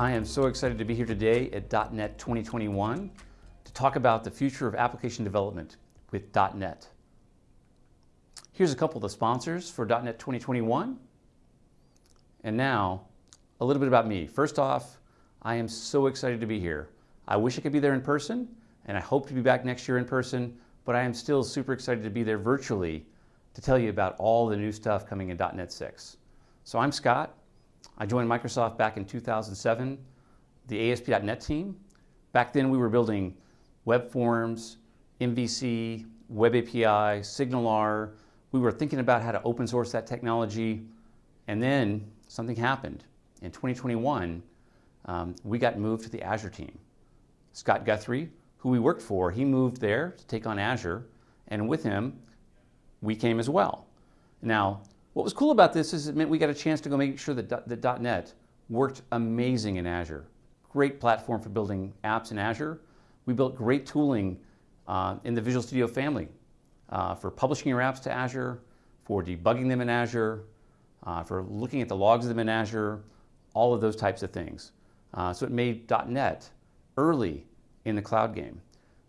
I am so excited to be here today at .NET 2021 to talk about the future of application development with .NET. Here's a couple of the sponsors for .NET 2021. And now, a little bit about me. First off, I am so excited to be here. I wish I could be there in person, and I hope to be back next year in person, but I am still super excited to be there virtually to tell you about all the new stuff coming in .NET 6. So I'm Scott. I joined Microsoft back in 2007, the ASP.NET team. Back then we were building web forms, MVC, Web API, SignalR. We were thinking about how to open source that technology. And then something happened. In 2021, um, we got moved to the Azure team. Scott Guthrie, who we worked for, he moved there to take on Azure. And with him, we came as well. Now, what was cool about this is it meant we got a chance to go make sure that the .NET worked amazing in Azure. Great platform for building apps in Azure. We built great tooling uh, in the Visual Studio family uh, for publishing your apps to Azure, for debugging them in Azure, uh, for looking at the logs of them in Azure, all of those types of things. Uh, so it made .NET early in the cloud game.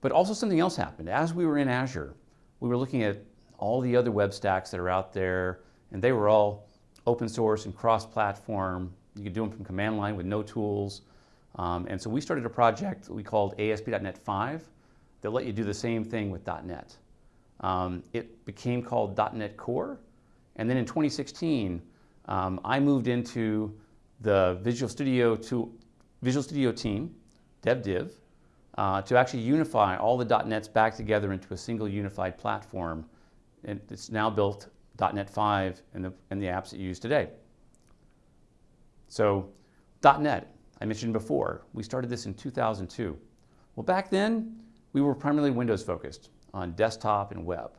But also something else happened. As we were in Azure, we were looking at all the other web stacks that are out there, and they were all open source and cross-platform. You could do them from command line with no tools. Um, and so we started a project we called ASP.NET 5 that let you do the same thing with .NET. Um, it became called .NET Core. And then in 2016, um, I moved into the Visual Studio, to, Visual Studio team, DevDiv, uh, to actually unify all the .NETs back together into a single unified platform. And it's now built .NET 5 and the, the apps that you use today. So .NET, I mentioned before, we started this in 2002. Well, back then, we were primarily Windows focused on desktop and web.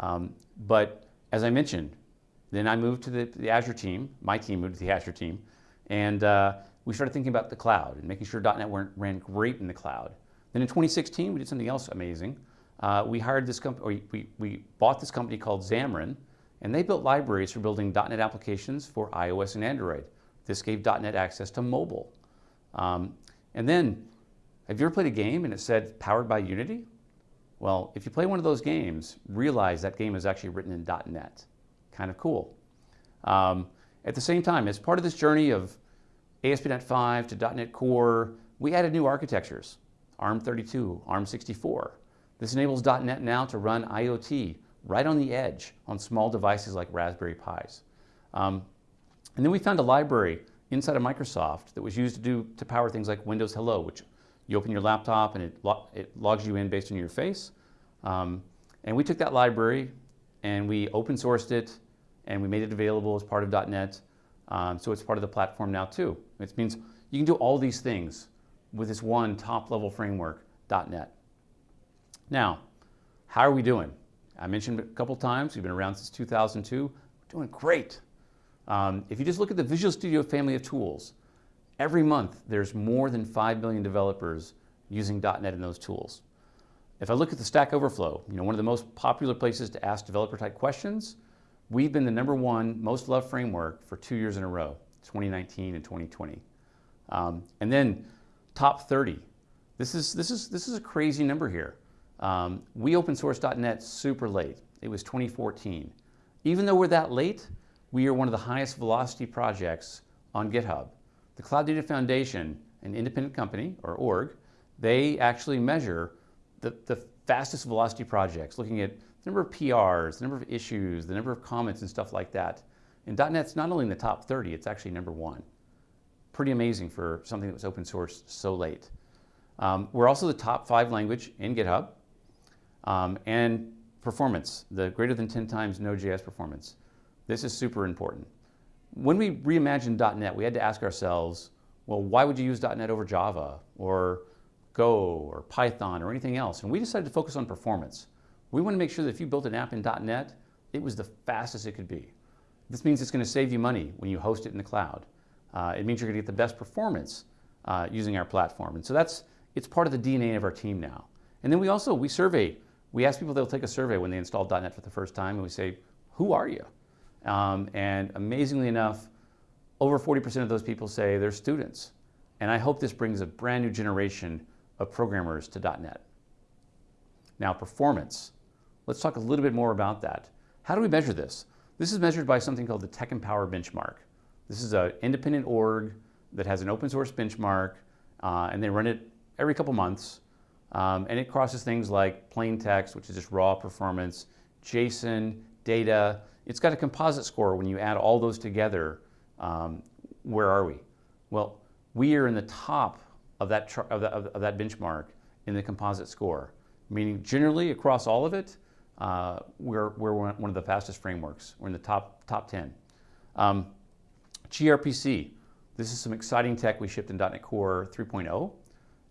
Um, but as I mentioned, then I moved to the, the, Azure team, my team moved to the Azure team, and uh, we started thinking about the cloud and making sure .NET ran great in the cloud. Then in 2016, we did something else amazing. Uh, we hired this company, we, we bought this company called Xamarin, and they built libraries for building .NET applications for iOS and Android. This gave .NET access to mobile. Um, and then, have you ever played a game and it said powered by Unity? Well, if you play one of those games, realize that game is actually written in .NET. Kind of cool. Um, at the same time, as part of this journey of ASP.NET 5 to .NET Core, we added new architectures, ARM32, ARM64. This enables .NET now to run IoT right on the edge on small devices like Raspberry Pis. Um, and then we found a library inside of Microsoft that was used to do to power things like Windows Hello, which you open your laptop and it, lo it logs you in based on your face. Um, and we took that library and we open sourced it and we made it available as part of .NET. Um, so it's part of the platform now too. It means you can do all these things with this one top level framework, .NET. Now, how are we doing? I mentioned a couple times, we've been around since 2002. We're doing great. Um, if you just look at the Visual Studio family of tools, every month there's more than 5 million developers using .NET in those tools. If I look at the Stack Overflow, you know, one of the most popular places to ask developer type questions, we've been the number one most loved framework for two years in a row, 2019 and 2020. Um, and then top 30. This is, this, is, this is a crazy number here. Um, we open sourced .NET super late. It was 2014. Even though we're that late, we are one of the highest velocity projects on GitHub. The Cloud Data Foundation, an independent company, or org, they actually measure the, the fastest velocity projects, looking at the number of PRs, the number of issues, the number of comments and stuff like that. And .NET's not only in the top 30, it's actually number one. Pretty amazing for something that was open source so late. Um, we're also the top five language in GitHub. Um, and performance, the greater than 10 times Node.js performance. This is super important. When we reimagined .NET, we had to ask ourselves, well, why would you use .NET over Java or Go or Python or anything else? And we decided to focus on performance. We want to make sure that if you built an app in .NET, it was the fastest it could be. This means it's going to save you money when you host it in the cloud. Uh, it means you're going to get the best performance uh, using our platform. And so that's, it's part of the DNA of our team now. And then we also, we survey we ask people, they'll take a survey when they install .NET for the first time, and we say, who are you? Um, and amazingly enough, over 40% of those people say they're students. And I hope this brings a brand new generation of programmers to .NET. Now, performance. Let's talk a little bit more about that. How do we measure this? This is measured by something called the TechEmpower Benchmark. This is an independent org that has an open source benchmark, uh, and they run it every couple months. Um, and it crosses things like plain text, which is just raw performance, JSON, data. It's got a composite score when you add all those together. Um, where are we? Well, we are in the top of that, of, that, of that benchmark in the composite score, meaning generally across all of it, uh, we're, we're one of the fastest frameworks. We're in the top, top 10. Um, gRPC, this is some exciting tech we shipped in .NET Core 3.0.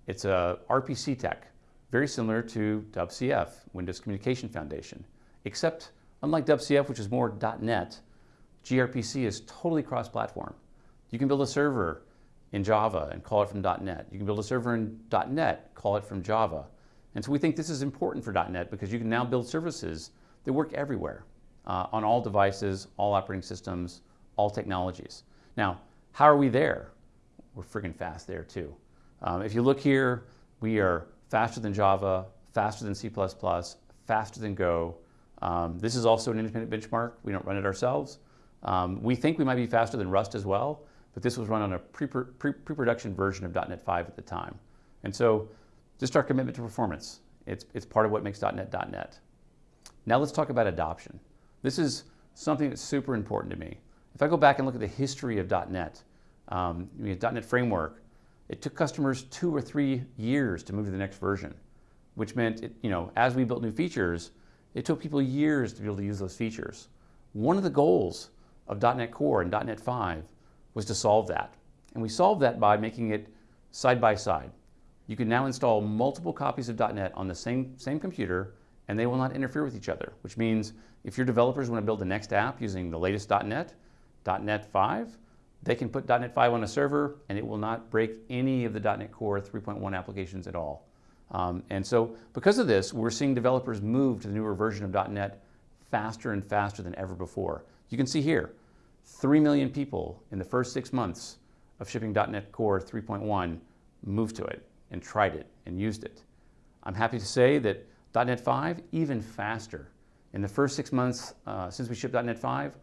It's a RPC tech, very similar to WCF, Windows Communication Foundation, except unlike WCF, which is more .NET, gRPC is totally cross-platform. You can build a server in Java and call it from .NET. You can build a server in .NET, call it from Java. And so we think this is important for .NET because you can now build services that work everywhere, uh, on all devices, all operating systems, all technologies. Now, how are we there? We're friggin' fast there too. Um, if you look here, we are faster than Java, faster than C++, faster than Go. Um, this is also an independent benchmark. We don't run it ourselves. Um, we think we might be faster than Rust as well, but this was run on a pre-production pre pre version of .NET 5 at the time. And so just our commitment to performance. It's, it's part of what makes .NET .NET. Now let's talk about adoption. This is something that's super important to me. If I go back and look at the history of .NET, um, .NET Framework, it took customers two or three years to move to the next version, which meant, it, you know, as we built new features, it took people years to be able to use those features. One of the goals of .NET Core and .NET 5 was to solve that. And we solved that by making it side by side. You can now install multiple copies of .NET on the same, same computer and they will not interfere with each other, which means if your developers want to build the next app using the latest .NET, .NET 5, they can put .NET 5 on a server and it will not break any of the .NET Core 3.1 applications at all. Um, and so because of this, we're seeing developers move to the newer version of .NET faster and faster than ever before. You can see here, 3 million people in the first six months of shipping .NET Core 3.1 moved to it and tried it and used it. I'm happy to say that .NET 5, even faster. In the first six months uh, since we shipped .NET 5,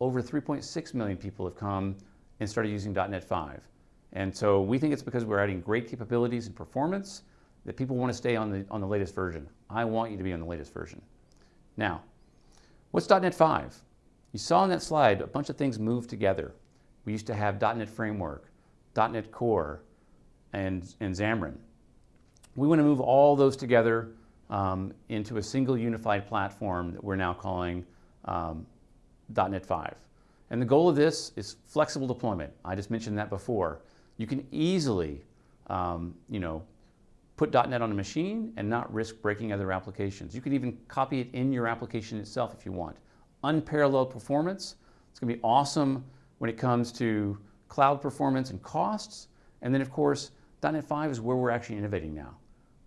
over 3.6 million people have come and started using .NET 5. And so we think it's because we're adding great capabilities and performance that people want to stay on the, on the latest version. I want you to be on the latest version. Now, what's .NET 5? You saw on that slide a bunch of things moved together. We used to have .NET Framework, .NET Core, and, and Xamarin. We want to move all those together um, into a single unified platform that we're now calling um, .NET 5. And the goal of this is flexible deployment. I just mentioned that before. You can easily, um, you know, put .NET on a machine and not risk breaking other applications. You can even copy it in your application itself if you want. Unparalleled performance. It's going to be awesome when it comes to cloud performance and costs. And then, of course, .NET 5 is where we're actually innovating now.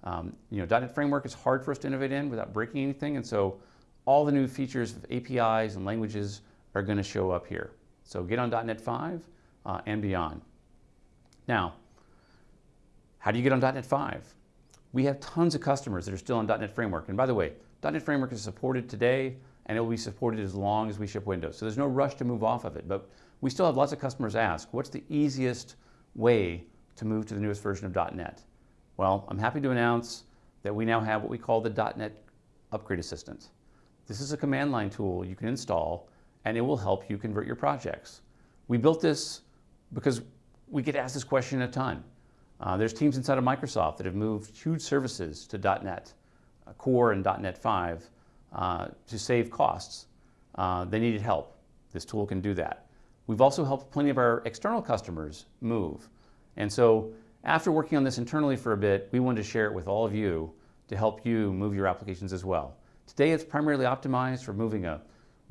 Um, you know, .NET Framework is hard for us to innovate in without breaking anything, and so all the new features of APIs and languages are going to show up here. So get on .NET 5 uh, and beyond. Now, how do you get on .NET 5? We have tons of customers that are still on .NET Framework. And by the way, .NET Framework is supported today, and it will be supported as long as we ship Windows. So there's no rush to move off of it. But we still have lots of customers ask, what's the easiest way to move to the newest version of .NET? Well, I'm happy to announce that we now have what we call the .NET Upgrade Assistant. This is a command line tool you can install and it will help you convert your projects. We built this because we get asked this question a ton. Uh, there's teams inside of Microsoft that have moved huge services to .NET uh, Core and .NET 5 uh, to save costs. Uh, they needed help. This tool can do that. We've also helped plenty of our external customers move. And so after working on this internally for a bit, we wanted to share it with all of you to help you move your applications as well. Today it's primarily optimized for moving a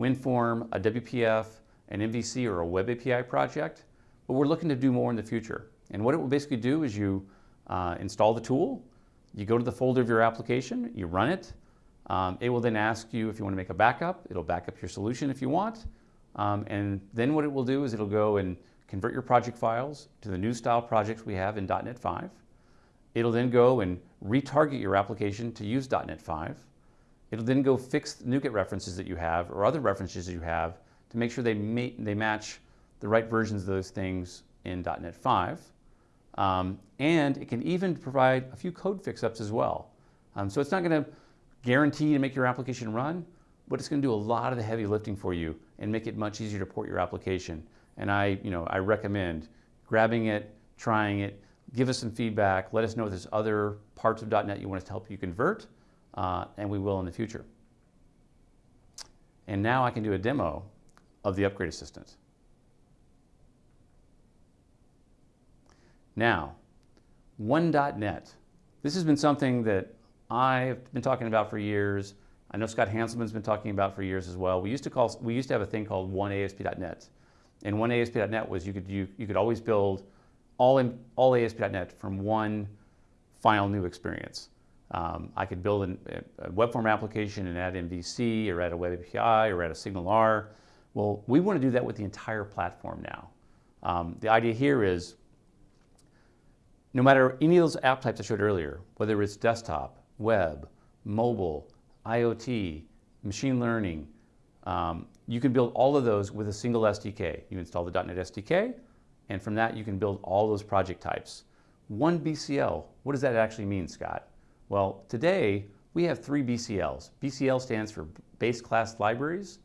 WinForm, a WPF, an MVC, or a Web API project, but we're looking to do more in the future. And what it will basically do is you uh, install the tool, you go to the folder of your application, you run it, um, it will then ask you if you want to make a backup, it'll back up your solution if you want, Um, and then what it will do is it'll go and convert your project files to the new style projects we have in .NET 5. It'll then go and retarget your application to use .NET 5. It'll then go fix the NuGet references that you have or other references that you have to make sure they, ma they match the right versions of those things in .NET 5. Um, and it can even provide a few code fix-ups as well. Um, so it's not going to guarantee to make your application run, but it's going to do a lot of the heavy lifting for you and make it much easier to port your application. And I, you know, I recommend grabbing it, trying it, give us some feedback, let us know if there's other parts of .NET you want us to help you convert, uh, and we will in the future. And now I can do a demo of the Upgrade Assistant. Now, One.net. This has been something that I've been talking about for years. I know Scott Hanselman's been talking about for years as well. We used to call we used to have a thing called OneASP.net, and OneASP.net was you could you, you could always build all in all ASP.net from one file new experience. Um, I could build an, a web form application and add MVC or add a web API or add a SignalR. Well, we want to do that with the entire platform now. Um, the idea here is no matter any of those app types I showed earlier, whether it's desktop, web, mobile, IoT, machine learning, um, you can build all of those with a single SDK. You install the .NET SDK, and from that you can build all those project types. One BCL, what does that actually mean, Scott? Well, today we have three BCLs. BCL stands for Base Class Libraries.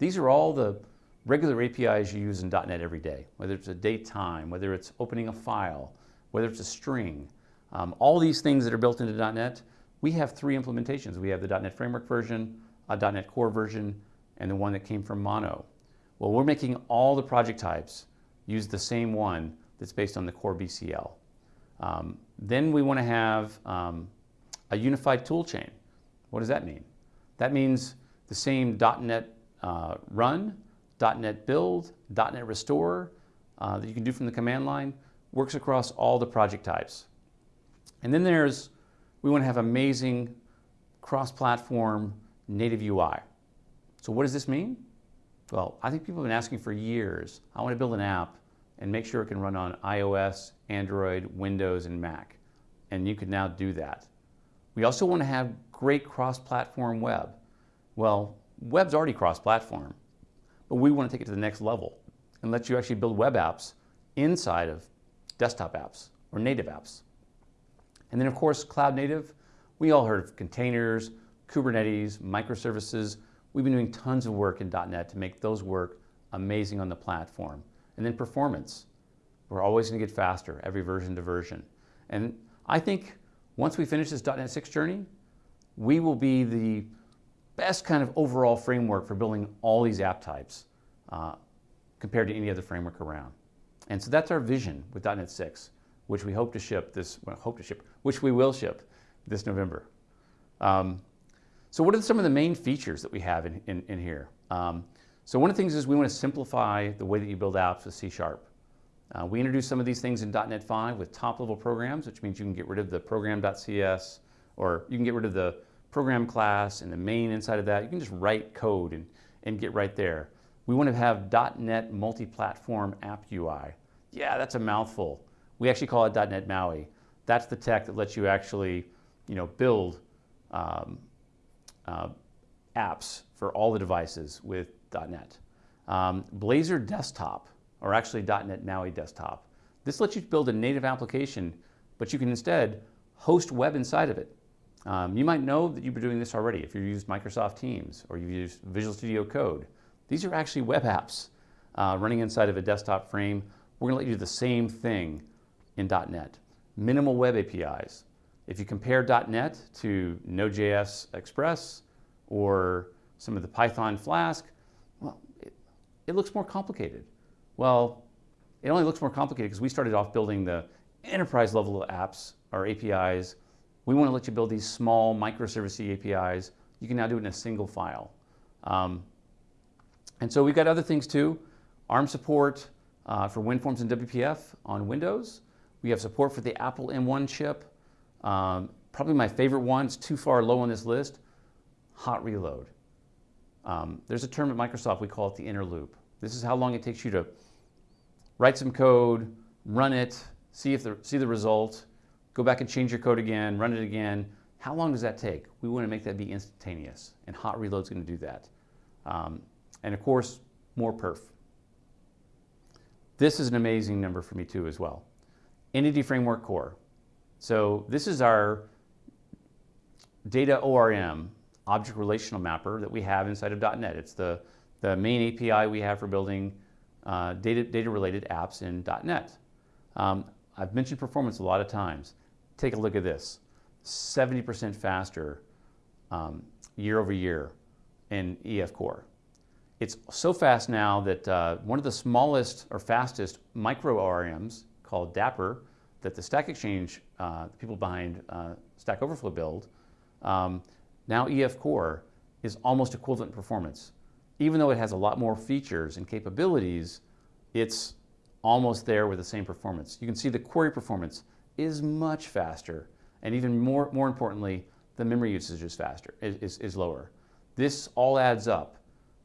These are all the regular APIs you use in .NET every day, whether it's a date time, whether it's opening a file, whether it's a string, um, all these things that are built into .NET, we have three implementations. We have the .NET Framework version, a .NET Core version, and the one that came from Mono. Well, we're making all the project types use the same one that's based on the core BCL. Um, then we want to have um, a unified toolchain. What does that mean? That means the same .NET uh, run, .NET build, .NET restore uh, that you can do from the command line works across all the project types. And then there's, we want to have amazing cross-platform native UI. So what does this mean? Well, I think people have been asking for years, I want to build an app and make sure it can run on iOS, Android, Windows, and Mac. And you can now do that. We also want to have great cross-platform web. Well, web's already cross-platform, but we want to take it to the next level and let you actually build web apps inside of desktop apps or native apps. And then of course, cloud native, we all heard of containers, Kubernetes, microservices. We've been doing tons of work in .NET to make those work amazing on the platform. And then performance. We're always going to get faster every version to version. And I think once we finish this .NET 6 journey, we will be the best kind of overall framework for building all these app types uh, compared to any other framework around. And so that's our vision with .NET 6, which we hope to ship this, well, hope to ship, which we will ship this November. Um, so what are some of the main features that we have in, in, in here? Um, so one of the things is we want to simplify the way that you build apps with C Sharp. Uh, we introduced some of these things in .NET 5 with top-level programs, which means you can get rid of the program.cs, or you can get rid of the program class and the main inside of that. You can just write code and, and get right there. We want to have .NET multi-platform app UI. Yeah, that's a mouthful. We actually call it .NET MAUI. That's the tech that lets you actually, you know, build um, uh, apps for all the devices with .NET. Um, Blazor Desktop, or actually .NET MAUI Desktop. This lets you build a native application, but you can instead host web inside of it. Um, you might know that you've been doing this already if you've used Microsoft Teams or you've used Visual Studio Code. These are actually web apps uh, running inside of a desktop frame. We're going to let you do the same thing in .NET. Minimal web APIs. If you compare .NET to Node.js Express or some of the Python Flask, well, it, it looks more complicated. Well, it only looks more complicated because we started off building the enterprise level apps or APIs. We want to let you build these small microservice APIs. You can now do it in a single file. Um, and so we've got other things too. ARM support uh, for WinForms and WPF on Windows. We have support for the Apple M1 chip. Um, probably my favorite one, it's too far low on this list, hot reload. Um, there's a term at Microsoft, we call it the inner loop. This is how long it takes you to write some code, run it, see if the, see the result, go back and change your code again, run it again. How long does that take? We want to make that be instantaneous, and Hot Reload is going to do that. Um, and of course, more perf. This is an amazing number for me too as well. Entity Framework Core. So this is our data ORM, object relational mapper that we have inside of .NET. It's the, the main API we have for building uh, data, data related apps in .NET. Um, I've mentioned performance a lot of times. Take a look at this. 70% faster um, year over year in EF Core. It's so fast now that uh, one of the smallest or fastest micro ORMs called Dapper that the Stack Exchange, uh, the people behind uh, Stack Overflow build, um, now EF Core is almost equivalent performance. Even though it has a lot more features and capabilities, it's almost there with the same performance. You can see the query performance is much faster, and even more, more importantly, the memory usage is faster, is, is lower. This all adds up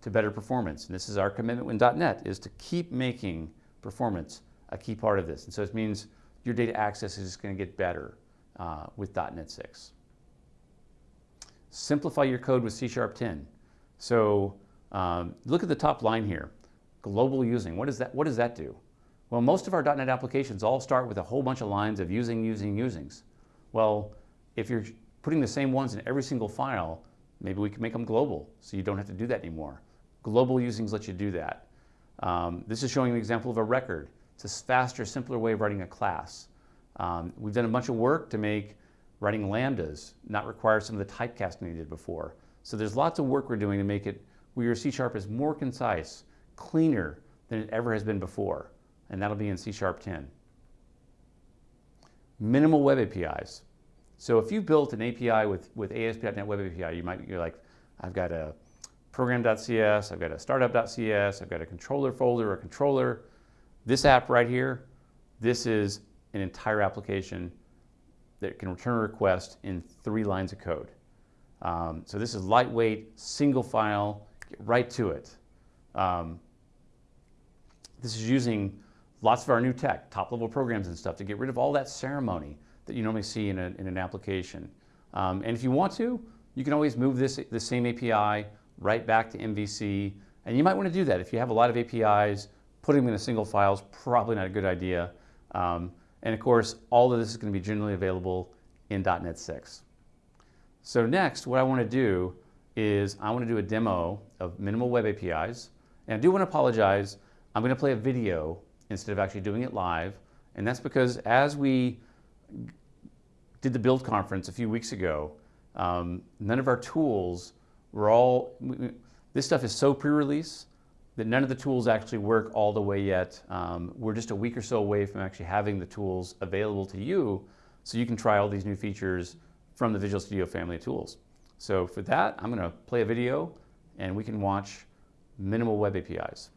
to better performance, and this is our commitment with .NET, is to keep making performance a key part of this. And so it means your data access is just going to get better uh, with .NET 6. Simplify your code with C Sharp 10. So um, look at the top line here, global using. What, is that, what does that do? Well, most of our .NET applications all start with a whole bunch of lines of using, using, usings. Well, if you're putting the same ones in every single file, maybe we can make them global so you don't have to do that anymore. Global usings let you do that. Um, this is showing an example of a record. It's a faster, simpler way of writing a class. Um, we've done a bunch of work to make writing lambdas not require some of the typecasting we did before. So there's lots of work we're doing to make it where your C Sharp is more concise, cleaner than it ever has been before and that'll be in C Sharp 10. Minimal web APIs. So if you've built an API with, with ASP.NET Web API, you might, you're like, I've got a program.cs, I've got a startup.cs, I've got a controller folder a controller. This app right here, this is an entire application that can return a request in three lines of code. Um, so this is lightweight, single file, get right to it. Um, this is using lots of our new tech, top level programs and stuff to get rid of all that ceremony that you normally see in, a, in an application. Um, and if you want to, you can always move this the same API right back to MVC. And you might want to do that. If you have a lot of APIs, putting them in a single file is probably not a good idea. Um, and of course, all of this is going to be generally available in .NET 6. So next, what I want to do is I want to do a demo of minimal web APIs. And I do want to apologize. I'm going to play a video instead of actually doing it live. And that's because as we did the build conference a few weeks ago, um, none of our tools were all, we, this stuff is so pre-release that none of the tools actually work all the way yet. Um, we're just a week or so away from actually having the tools available to you so you can try all these new features from the Visual Studio family of tools. So for that, I'm gonna play a video and we can watch minimal web APIs.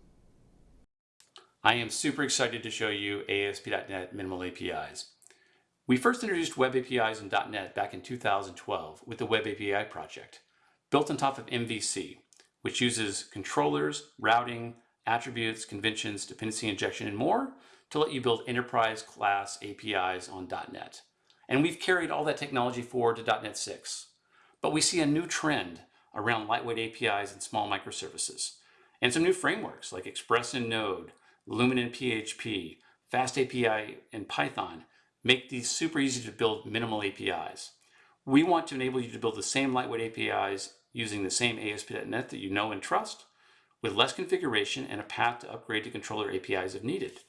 I am super excited to show you ASP.NET Minimal APIs. We first introduced Web APIs in .NET back in 2012 with the Web API project, built on top of MVC, which uses controllers, routing, attributes, conventions, dependency injection, and more to let you build enterprise class APIs on .NET. And we've carried all that technology forward to .NET 6. But we see a new trend around lightweight APIs and small microservices, and some new frameworks like Express and Node, Lumen and PHP, Fast API in Python make these super easy to build minimal APIs. We want to enable you to build the same lightweight APIs using the same ASP.NET that you know and trust with less configuration and a path to upgrade to controller APIs if needed.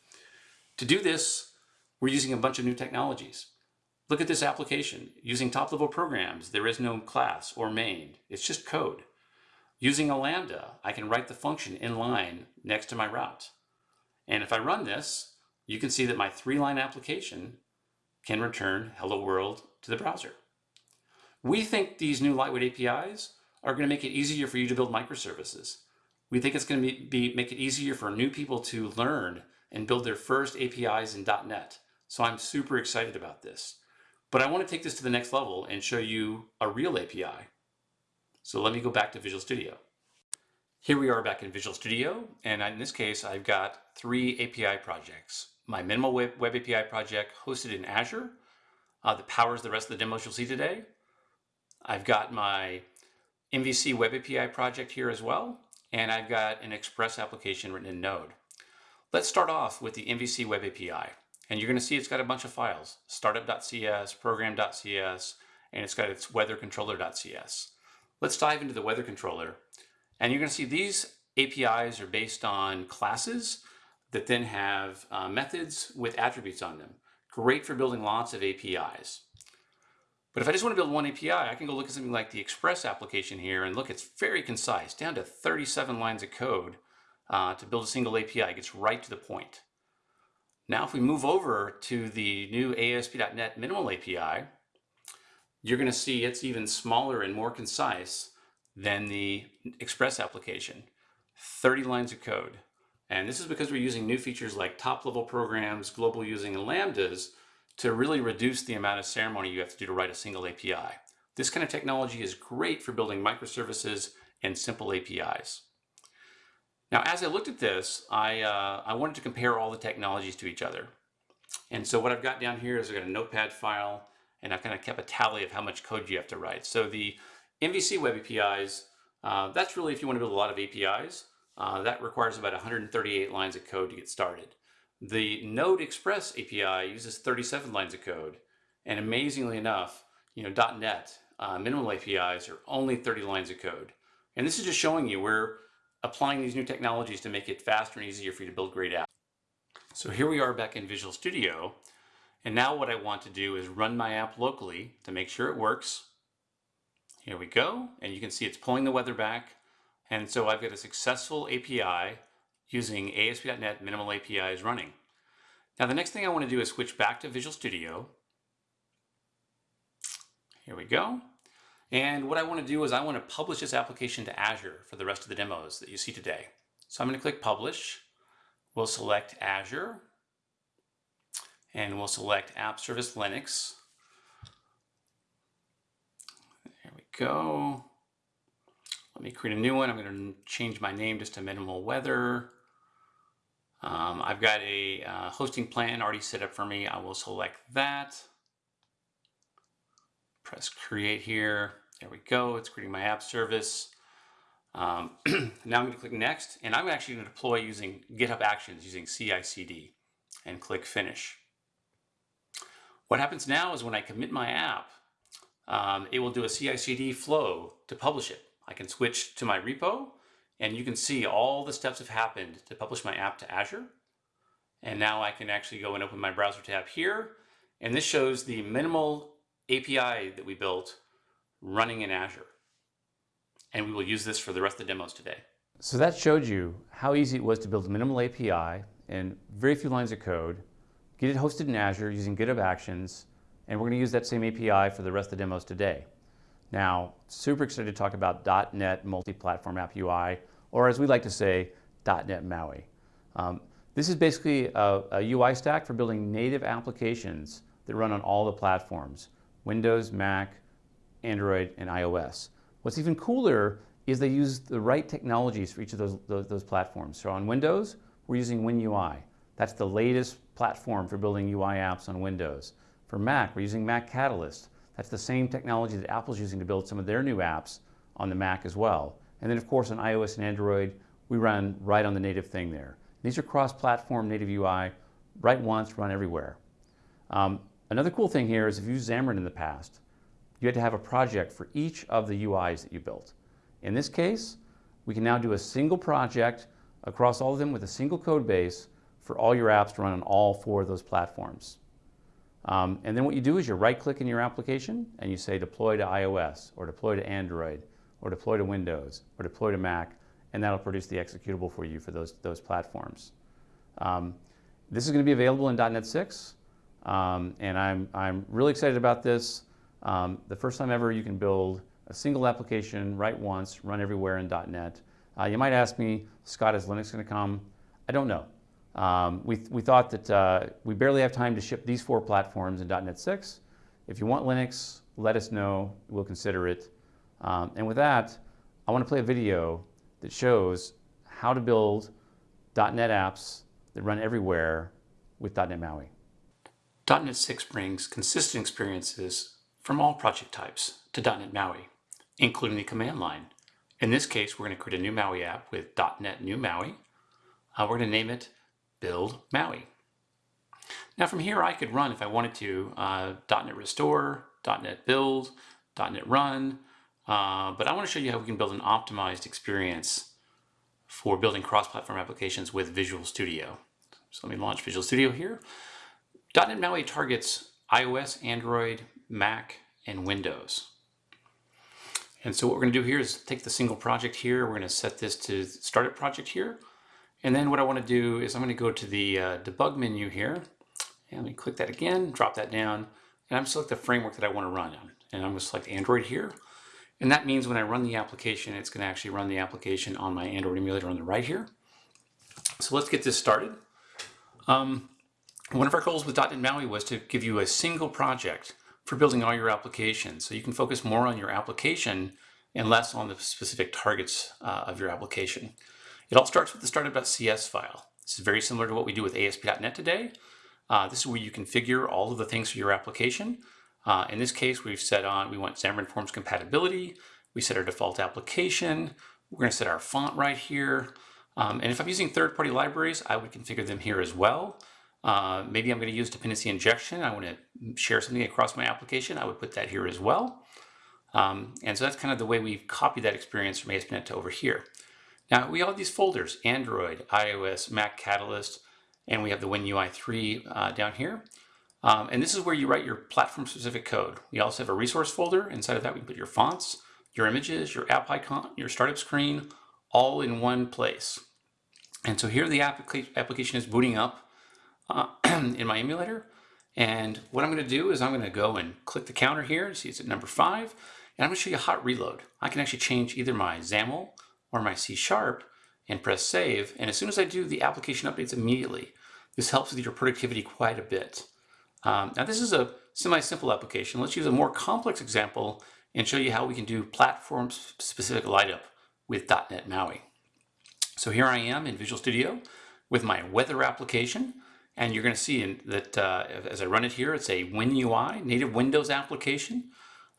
To do this, we're using a bunch of new technologies. Look at this application. Using top-level programs, there is no class or main. It's just code. Using a Lambda, I can write the function in line next to my route. And if I run this, you can see that my three-line application can return hello world to the browser. We think these new lightweight APIs are going to make it easier for you to build microservices. We think it's going to be, be, make it easier for new people to learn and build their first APIs in .NET. So I'm super excited about this. But I want to take this to the next level and show you a real API. So let me go back to Visual Studio. Here we are back in Visual Studio, and in this case, I've got three API projects. My minimal web, web API project hosted in Azure uh, that powers the rest of the demos you'll see today. I've got my MVC web API project here as well, and I've got an Express application written in Node. Let's start off with the MVC web API. And you're going to see it's got a bunch of files, startup.cs, program.cs, and it's got its weather controller.cs. Let's dive into the weather controller. And you're going to see these APIs are based on classes that then have uh, methods with attributes on them. Great for building lots of APIs. But if I just want to build one API, I can go look at something like the Express application here and look, it's very concise, down to 37 lines of code uh, to build a single API. It gets right to the point. Now, if we move over to the new ASP.NET Minimal API, you're going to see it's even smaller and more concise than the Express application. 30 lines of code. And this is because we're using new features like top-level programs, global using, and lambdas to really reduce the amount of ceremony you have to do to write a single API. This kind of technology is great for building microservices and simple APIs. Now, as I looked at this, I, uh, I wanted to compare all the technologies to each other. And so what I've got down here is I've got a notepad file, and I've kind of kept a tally of how much code you have to write. So the MVC web APIs, uh, that's really if you want to build a lot of APIs. Uh, that requires about 138 lines of code to get started. The Node Express API uses 37 lines of code. And amazingly enough, you know, .NET uh, minimal APIs are only 30 lines of code. And this is just showing you we're applying these new technologies to make it faster and easier for you to build great apps. So here we are back in Visual Studio. And now what I want to do is run my app locally to make sure it works. Here we go. And you can see it's pulling the weather back. And so I've got a successful API using ASP.NET Minimal APIs running. Now the next thing I want to do is switch back to Visual Studio. Here we go. And what I want to do is I want to publish this application to Azure for the rest of the demos that you see today. So I'm going to click Publish. We'll select Azure. And we'll select App Service Linux. There we go. Let me create a new one. I'm going to change my name just to Minimal Weather. Um, I've got a uh, hosting plan already set up for me. I will select that. Press create here. There we go. It's creating my app service. Um, now I'm going to click next and I'm actually going to deploy using GitHub Actions using CI/CD and click finish. What happens now is when I commit my app, um, it will do a CI/CD flow to publish it. I can switch to my repo and you can see all the steps have happened to publish my app to Azure. And now I can actually go and open my browser tab here. And this shows the minimal API that we built running in Azure. And we will use this for the rest of the demos today. So that showed you how easy it was to build a minimal API in very few lines of code, get it hosted in Azure using GitHub Actions, and we're going to use that same API for the rest of the demos today. Now, super excited to talk about .NET Multi-Platform App UI, or as we like to say, .NET MAUI. Um, this is basically a, a, UI stack for building native applications that run on all the platforms, Windows, Mac, Android, and iOS. What's even cooler is they use the right technologies for each of those, those, those platforms. So on Windows, we're using WinUI. That's the latest platform for building UI apps on Windows. For Mac, we're using Mac Catalyst. That's the same technology that Apple's using to build some of their new apps on the Mac as well. And then of course on iOS and Android, we run right on the native thing there. These are cross-platform native UI, write once, run everywhere. Um, another cool thing here is if you used Xamarin in the past, you had to have a project for each of the UIs that you built. In this case, we can now do a single project across all of them with a single code base for all your apps to run on all four of those platforms. Um, and then what you do is you right click in your application and you say deploy to iOS or deploy to Android or deploy to Windows or deploy to Mac and that'll produce the executable for you for those, those platforms. Um, this is going to be available in .NET 6 um, and I'm, I'm really excited about this. Um, the first time ever you can build a single application, write once, run everywhere in .NET. Uh, you might ask me, Scott, is Linux going to come? I don't know. Um, we, we thought that uh, we barely have time to ship these four platforms in .NET 6. If you want Linux, let us know. We'll consider it. Um, and with that, I want to play a video that shows how to build .NET apps that run everywhere with .NET MAUI. .NET 6 brings consistent experiences from all project types to .NET MAUI, including the command line. In this case, we're going to create a new MAUI app with .NET New MAUI. Uh, we're going to name it Build MAUI. Now from here, I could run, if I wanted to, uh, .NET Restore, .NET Build, .NET Run, uh, but I want to show you how we can build an optimized experience for building cross-platform applications with Visual Studio. So let me launch Visual Studio here. .NET MAUI targets iOS, Android, Mac, and Windows. And so what we're going to do here is take the single project here. We're going to set this to Startup Project here. And then what I want to do is I'm going to go to the uh, debug menu here. And let me click that again, drop that down, and I'm going to select the framework that I want to run on. And I'm going to select Android here. And that means when I run the application, it's going to actually run the application on my Android emulator on the right here. So let's get this started. Um, one of our goals with .NET MAUI was to give you a single project for building all your applications. So you can focus more on your application and less on the specific targets uh, of your application. It all starts with the startup.cs file. This is very similar to what we do with ASP.NET today. Uh, this is where you configure all of the things for your application. Uh, in this case, we've set on, we want Xamarin Forms compatibility. We set our default application. We're going to set our font right here. Um, and if I'm using third-party libraries, I would configure them here as well. Uh, maybe I'm going to use dependency injection. I want to share something across my application. I would put that here as well. Um, and so that's kind of the way we've copied that experience from ASP.NET to over here. Now we have these folders, Android, iOS, Mac Catalyst, and we have the WinUI 3 uh, down here. Um, and this is where you write your platform-specific code. We also have a resource folder. Inside of that, we put your fonts, your images, your app icon, your startup screen, all in one place. And so here the application is booting up uh, in my emulator. And what I'm going to do is I'm going to go and click the counter here. See it's at number five. And I'm going to show you hot reload. I can actually change either my XAML or my C Sharp and press save. And as soon as I do, the application updates immediately. This helps with your productivity quite a bit. Um, now this is a semi-simple application. Let's use a more complex example and show you how we can do platform-specific light up with .NET MAUI. So here I am in Visual Studio with my weather application. And you're going to see that uh, as I run it here, it's a WinUI, native Windows application.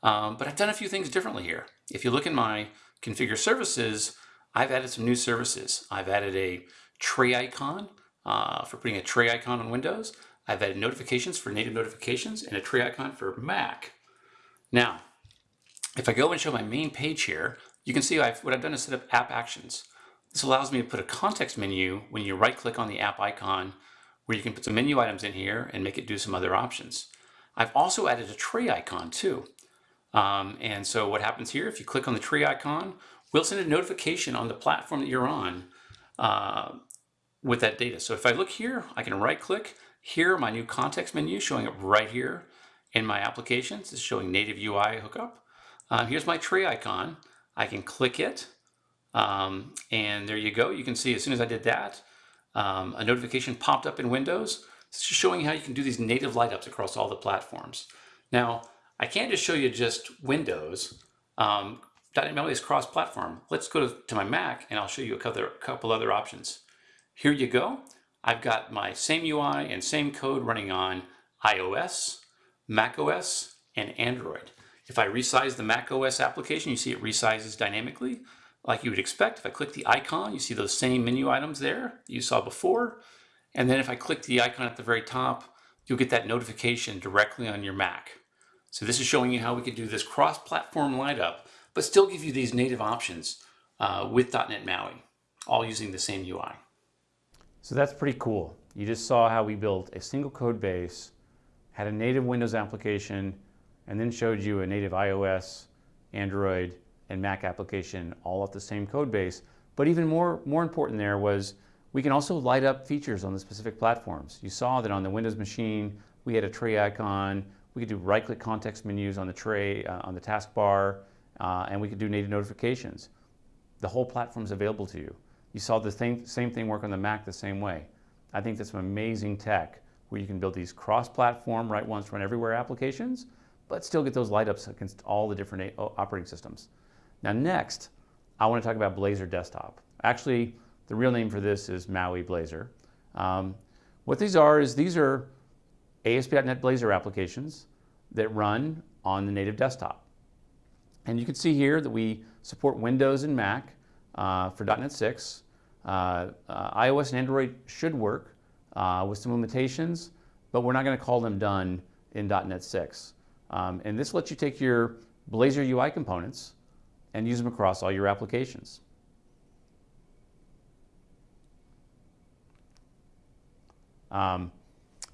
Um, but I've done a few things differently here. If you look in my configure services, I've added some new services. I've added a tray icon uh, for putting a tray icon on Windows. I've added notifications for native notifications and a tray icon for Mac. Now, if I go and show my main page here, you can see I've, what I've done is set up app actions. This allows me to put a context menu when you right click on the app icon where you can put some menu items in here and make it do some other options. I've also added a tray icon too. Um, and so what happens here, if you click on the tray icon, we'll send a notification on the platform that you're on uh, with that data. So if I look here, I can right click, here, my new context menu showing up right here in my applications. It's showing native UI hookup. Uh, here's my tray icon. I can click it. Um, and there you go. You can see as soon as I did that, um, a notification popped up in Windows. Showing how you can do these native light ups across all the platforms. Now, I can't just show you just Windows. Um, .NET is cross-platform. Let's go to, to, my Mac and I'll show you a couple, a couple other options. Here you go. I've got my same UI and same code running on iOS, macOS, and Android. If I resize the macOS application, you see it resizes dynamically like you would expect. If I click the icon, you see those same menu items there you saw before. And then if I click the icon at the very top, you'll get that notification directly on your Mac. So this is showing you how we can do this cross-platform light up, but still give you these native options uh, with .NET MAUI, all using the same UI. So that's pretty cool. You just saw how we built a single code base, had a native Windows application, and then showed you a native iOS, Android, and Mac application all off the same code base. But even more, more important there was we can also light up features on the specific platforms. You saw that on the Windows machine, we had a tray icon. We could do right-click context menus on the tray, uh, on the taskbar, uh, and we could do native notifications. The whole platform is available to you. You saw the same, same thing work on the Mac the same way. I think that's some amazing tech where you can build these cross-platform, write once, run everywhere applications, but still get those light ups against all the different operating systems. Now next, I want to talk about Blazor Desktop. Actually, the real name for this is Maui Blazor. Um, what these are is these are ASP.NET Blazor applications that run on the native desktop. And you can see here that we support Windows and Mac uh, for .NET 6. Uh, uh, iOS and Android should work uh, with some limitations, but we're not going to call them done in .NET 6. Um, and this lets you take your Blazor UI components and use them across all your applications. Um,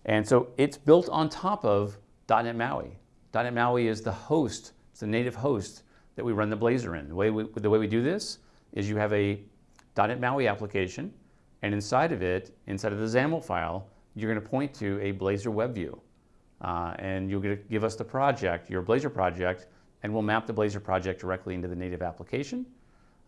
and so it's built on top of .NET MAUI. .NET MAUI is the host, it's the native host that we run the Blazor in. The way we, the way we do this is you have a .NET MAUI application, and inside of it, inside of the XAML file, you're going to point to a Blazor web view. Uh, and going to give us the project, your Blazor project, and we'll map the Blazor project directly into the native application.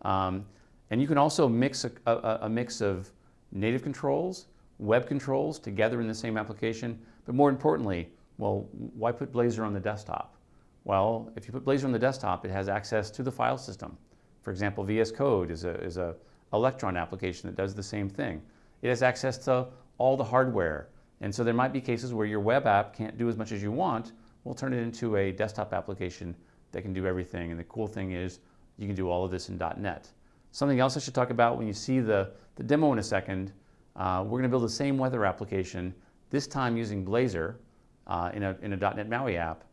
Um, and you can also mix a, a, a mix of native controls, web controls together in the same application. But more importantly, well, why put Blazor on the desktop? Well, if you put Blazor on the desktop, it has access to the file system. For example, VS Code is a, is a Electron application that does the same thing. It has access to all the hardware. And so there might be cases where your web app can't do as much as you want. We'll turn it into a desktop application that can do everything. And the cool thing is you can do all of this in .NET. Something else I should talk about when you see the, the demo in a second, uh, we're going to build the same weather application, this time using Blazor uh, in, a, in a .NET MAUI app.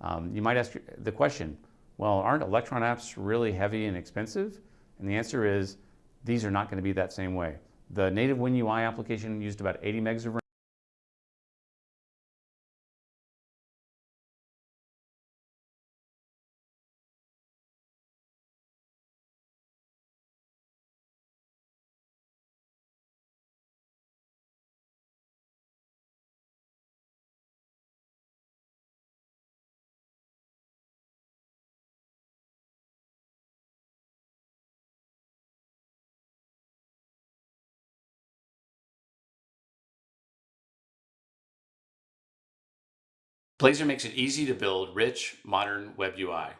Um, you might ask the question, well, aren't Electron apps really heavy and expensive? And the answer is, these are not going to be that same way. The native WinUI application used about 80 megs of RAM. Blazor makes it easy to build rich, modern web UI.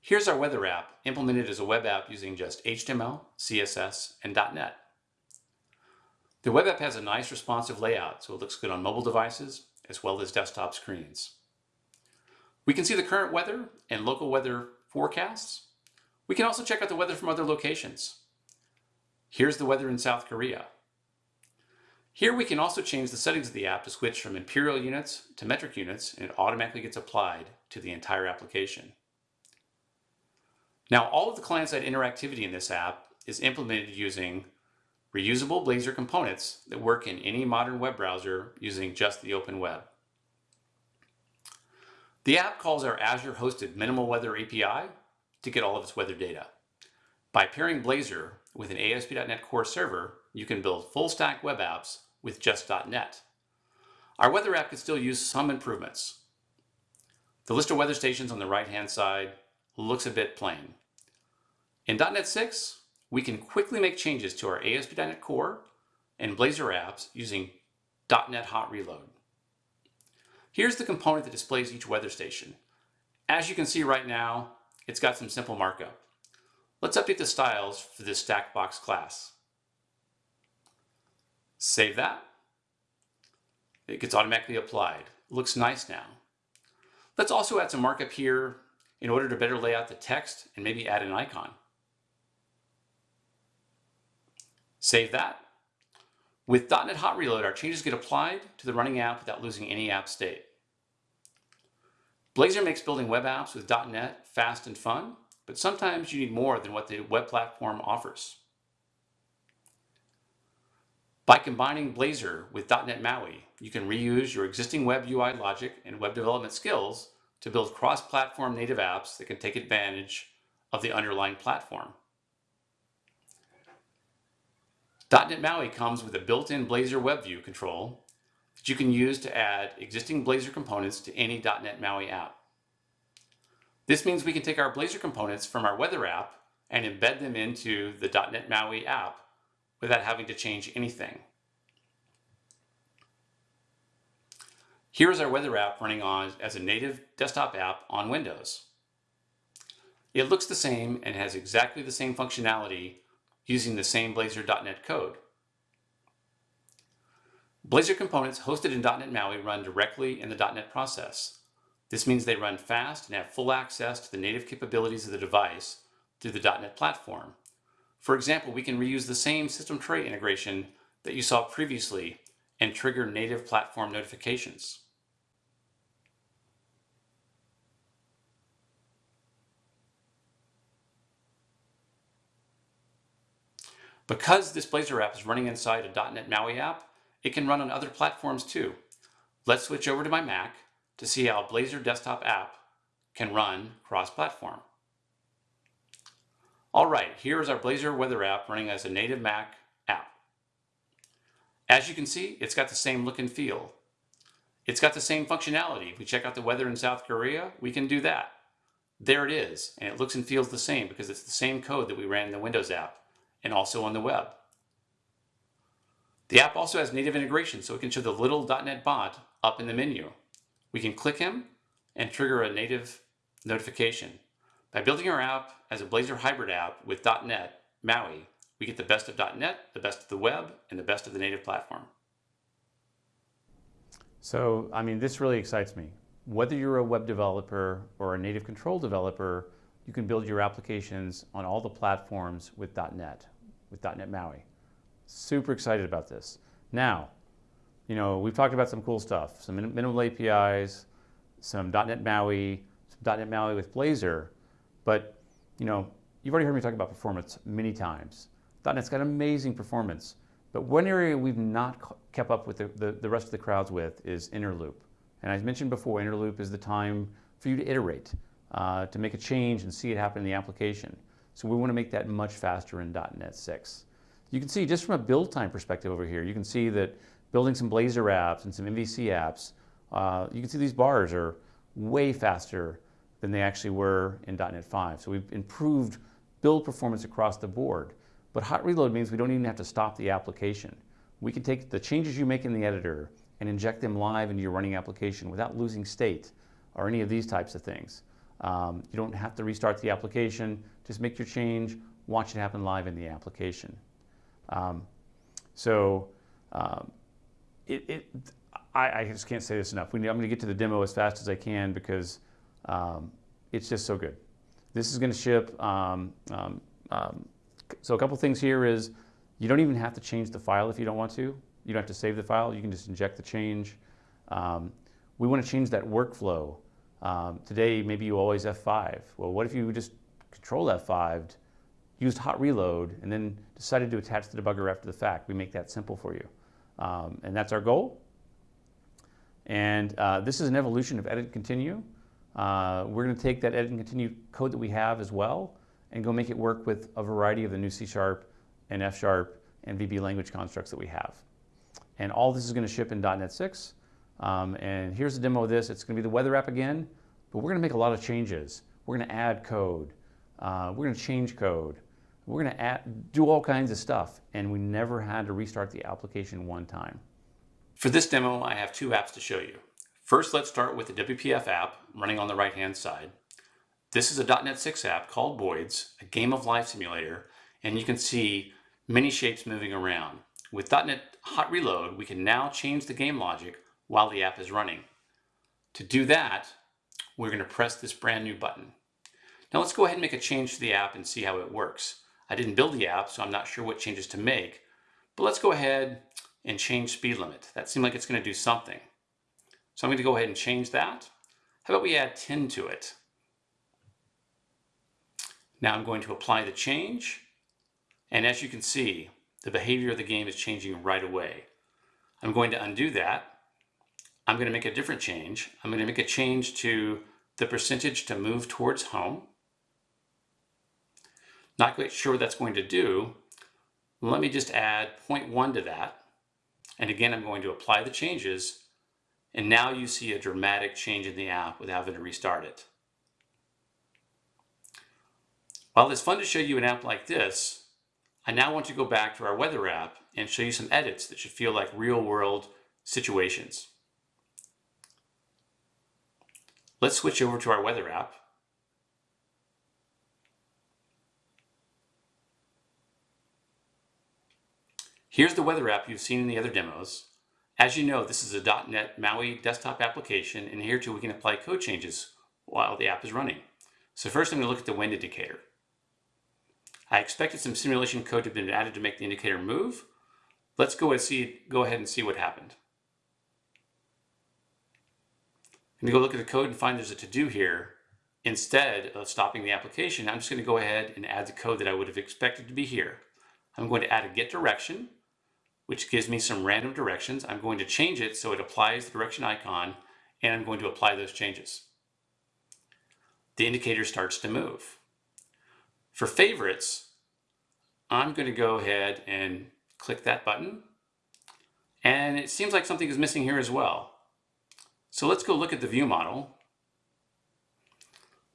Here's our weather app implemented as a web app using just HTML, CSS, and .NET. The web app has a nice responsive layout, so it looks good on mobile devices as well as desktop screens. We can see the current weather and local weather forecasts. We can also check out the weather from other locations. Here's the weather in South Korea. Here we can also change the settings of the app to switch from imperial units to metric units and it automatically gets applied to the entire application. Now all of the client-side interactivity in this app is implemented using reusable Blazor components that work in any modern web browser using just the open web. The app calls our Azure hosted minimal weather API to get all of its weather data. By pairing Blazor with an ASP.NET Core server, you can build full stack web apps with just .NET. Our weather app could still use some improvements. The list of weather stations on the right-hand side looks a bit plain. In .NET 6, we can quickly make changes to our ASP.NET Core and Blazor apps using .NET Hot Reload. Here's the component that displays each weather station. As you can see right now, it's got some simple markup. Let's update the styles for this Stackbox class. Save that. It gets automatically applied. Looks nice now. Let's also add some markup here in order to better lay out the text and maybe add an icon. Save that. With .NET Hot Reload, our changes get applied to the running app without losing any app state. Blazor makes building web apps with .NET fast and fun, but sometimes you need more than what the web platform offers. By combining Blazor with .NET MAUI, you can reuse your existing web UI logic and web development skills to build cross-platform native apps that can take advantage of the underlying platform. .NET MAUI comes with a built-in Blazor WebView control that you can use to add existing Blazor components to any .NET MAUI app. This means we can take our Blazor components from our weather app and embed them into the .NET MAUI app without having to change anything. Here's our weather app running on as a native desktop app on Windows. It looks the same and has exactly the same functionality using the same Blazor.NET code. Blazor components hosted in .NET MAUI run directly in the .NET process. This means they run fast and have full access to the native capabilities of the device through the .NET platform. For example, we can reuse the same system tray integration that you saw previously and trigger native platform notifications. Because this Blazor app is running inside a .NET MAUI app, it can run on other platforms too. Let's switch over to my Mac to see how Blazor desktop app can run cross-platform. All right, here's our Blazor weather app running as a native Mac app. As you can see, it's got the same look and feel. It's got the same functionality. If we check out the weather in South Korea, we can do that. There it is, and it looks and feels the same because it's the same code that we ran in the Windows app and also on the web. The app also has native integration, so it can show the little .NET bot up in the menu. We can click him and trigger a native notification. By building our app as a Blazor hybrid app with .NET MAUI, we get the best of .NET, the best of the web, and the best of the native platform. So, I mean, this really excites me. Whether you're a web developer or a native control developer, you can build your applications on all the platforms with .NET, with .NET MAUI. Super excited about this. Now, you know, we've talked about some cool stuff, some minimal APIs, some .NET MAUI, some .NET MAUI with Blazor, but, you know, you've already heard me talk about performance many times. .NET's got amazing performance, but one area we've not kept up with the, the, the rest of the crowds with is inner loop. And I mentioned before, inner loop is the time for you to iterate uh, to make a change and see it happen in the application. So we want to make that much faster in .NET 6. You can see just from a build time perspective over here, you can see that building some Blazor apps and some MVC apps, uh, you can see these bars are way faster than they actually were in .NET 5. So we've improved build performance across the board. But hot reload means we don't even have to stop the application. We can take the changes you make in the editor and inject them live into your running application without losing state or any of these types of things. Um, you don't have to restart the application. Just make your change, watch it happen live in the application. Um, so um, it, it, I, I, just can't say this enough. We, I'm going to get to the demo as fast as I can because um, it's just so good. This is going to ship. Um, um, so a couple things here is you don't even have to change the file if you don't want to. You don't have to save the file. You can just inject the change. we want to change that workflow um, today, maybe you always F5. Well, what if you just control F5, used hot reload, and then decided to attach the debugger after the fact? We make that simple for you. Um, and that's our goal. And uh, this is an evolution of edit continue. Uh, we're going to take that edit and continue code that we have as well and go make it work with a variety of the new C Sharp and F Sharp and VB language constructs that we have. And all this is going to ship in .NET 6. Um, and here's a demo of this. It's going to be the weather app again, but we're going to make a lot of changes. We're going to add code. Uh, we're going to change code. We're going to add, do all kinds of stuff. And we never had to restart the application one time. For this demo, I have two apps to show you. First, let's start with the WPF app running on the right-hand side. This is a .NET 6 app called Boids, a game of life simulator, and you can see many shapes moving around. With .NET Hot Reload, we can now change the game logic while the app is running. To do that, we're going to press this brand new button. Now let's go ahead and make a change to the app and see how it works. I didn't build the app, so I'm not sure what changes to make, but let's go ahead and change speed limit. That seemed like it's going to do something. So I'm going to go ahead and change that. How about we add 10 to it? Now I'm going to apply the change. And as you can see, the behavior of the game is changing right away. I'm going to undo that I'm going to make a different change. I'm going to make a change to the percentage to move towards home. Not quite sure what that's going to do. Let me just add 0.1 to that. And again, I'm going to apply the changes. And now you see a dramatic change in the app without having to restart it. While it's fun to show you an app like this, I now want to go back to our weather app and show you some edits that should feel like real world situations. Let's switch over to our weather app. Here's the weather app you've seen in the other demos. As you know, this is a .NET MAUI desktop application, and here too we can apply code changes while the app is running. So first I'm going to look at the wind indicator. I expected some simulation code to have been added to make the indicator move. Let's go and see, go ahead and see what happened. I'm going to go look at the code and find there's a to-do here. Instead of stopping the application, I'm just going to go ahead and add the code that I would have expected to be here. I'm going to add a get direction, which gives me some random directions. I'm going to change it so it applies the direction icon, and I'm going to apply those changes. The indicator starts to move. For favorites, I'm going to go ahead and click that button. And it seems like something is missing here as well. So let's go look at the view model.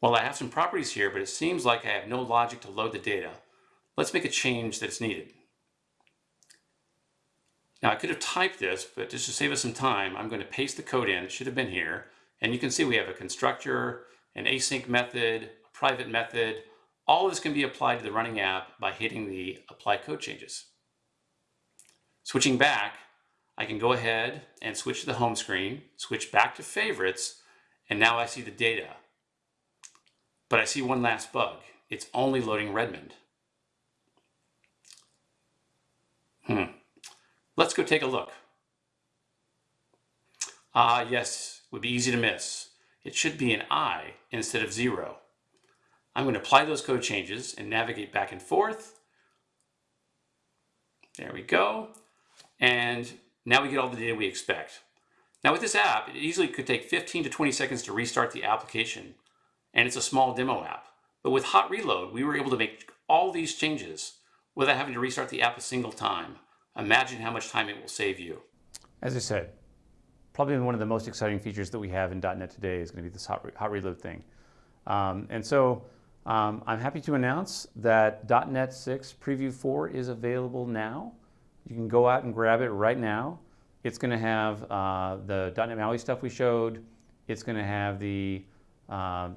Well, I have some properties here, but it seems like I have no logic to load the data. Let's make a change that's needed. Now I could have typed this, but just to save us some time, I'm going to paste the code in. It should have been here. And you can see we have a constructor, an async method, a private method. All this can be applied to the running app by hitting the apply code changes. Switching back, I can go ahead and switch to the home screen, switch back to favorites, and now I see the data. But I see one last bug. It's only loading Redmond. Hmm. Let's go take a look. Ah, yes, would be easy to miss. It should be an I instead of zero. I'm going to apply those code changes and navigate back and forth. There we go. And now we get all the data we expect. Now with this app, it easily could take 15 to 20 seconds to restart the application, and it's a small demo app. But with Hot Reload, we were able to make all these changes without having to restart the app a single time. Imagine how much time it will save you. As I said, probably one of the most exciting features that we have in .NET today is going to be this hot, hot reload thing. Um, and so um, I'm happy to announce that .NET 6 Preview 4 is available now. You can go out and grab it right now. It's going to have uh, the .NET MAUI stuff we showed. It's going to have the uh,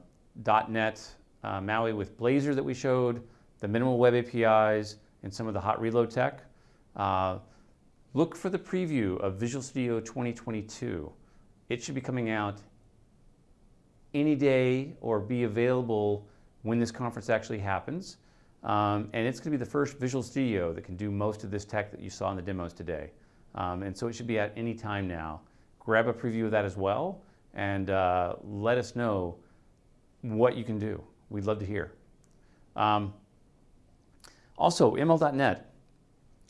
.NET uh, MAUI with Blazor that we showed, the minimal web APIs, and some of the hot reload tech. Uh, look for the preview of Visual Studio 2022. It should be coming out any day or be available when this conference actually happens. Um, and it's going to be the first Visual Studio that can do most of this tech that you saw in the demos today. Um, and so it should be at any time now. Grab a preview of that as well and uh, let us know what you can do. We'd love to hear. Um, also, ML.NET.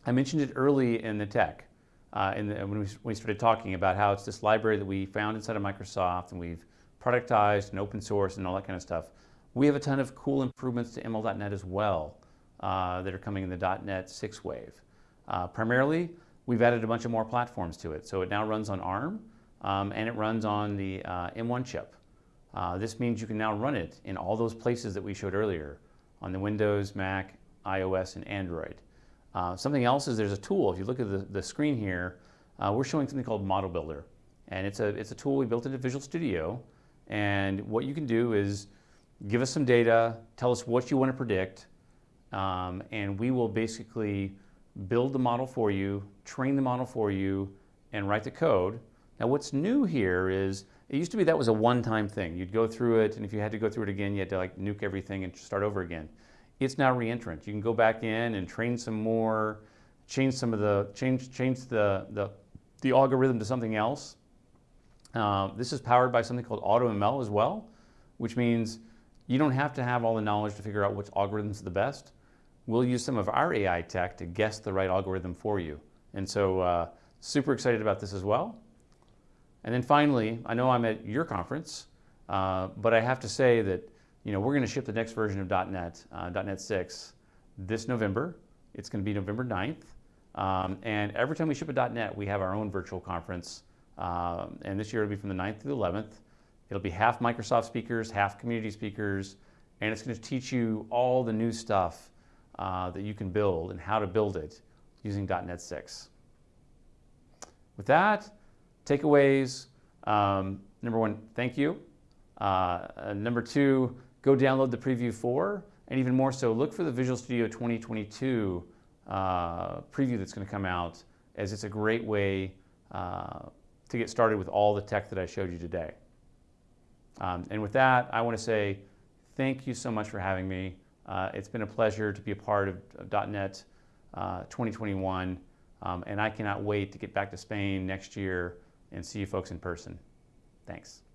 I mentioned it early in the tech uh, in the, when, we, when we started talking about how it's this library that we found inside of Microsoft and we've productized and open source and all that kind of stuff. We have a ton of cool improvements to ML.NET as well uh, that are coming in the .NET 6 wave. Uh, primarily, we've added a bunch of more platforms to it. So it now runs on ARM um, and it runs on the uh, M1 chip. Uh, this means you can now run it in all those places that we showed earlier on the Windows, Mac, iOS, and Android. Uh, something else is there's a tool. If you look at the, the screen here, uh, we're showing something called Model Builder. And it's a, it's a tool we built into Visual Studio. And what you can do is give us some data, tell us what you want to predict, um, and we will basically build the model for you, train the model for you, and write the code. Now what's new here is, it used to be that was a one-time thing. You'd go through it, and if you had to go through it again, you had to like nuke everything and start over again. It's now reentrant. You can go back in and train some more, change some of the, change, change the, the, the algorithm to something else. Uh, this is powered by something called AutoML as well, which means you don't have to have all the knowledge to figure out which algorithms are the best. We'll use some of our AI tech to guess the right algorithm for you. And so uh, super excited about this as well. And then finally, I know I'm at your conference, uh, but I have to say that you know, we're going to ship the next version of .NET, uh, .NET 6, this November. It's going to be November 9th. Um, and every time we ship a .NET, we have our own virtual conference. Um, and this year it'll be from the 9th to the 11th. It'll be half Microsoft speakers, half community speakers, and it's going to teach you all the new stuff uh, that you can build and how to build it using .NET 6. With that, takeaways. Um, number one, thank you. Uh, uh, number two, go download the Preview 4, and even more so, look for the Visual Studio 2022 uh, preview that's going to come out, as it's a great way uh, to get started with all the tech that I showed you today. Um, and with that, I want to say thank you so much for having me. Uh, it's been a pleasure to be a part of, of .NET uh, 2021, um, and I cannot wait to get back to Spain next year and see you folks in person. Thanks.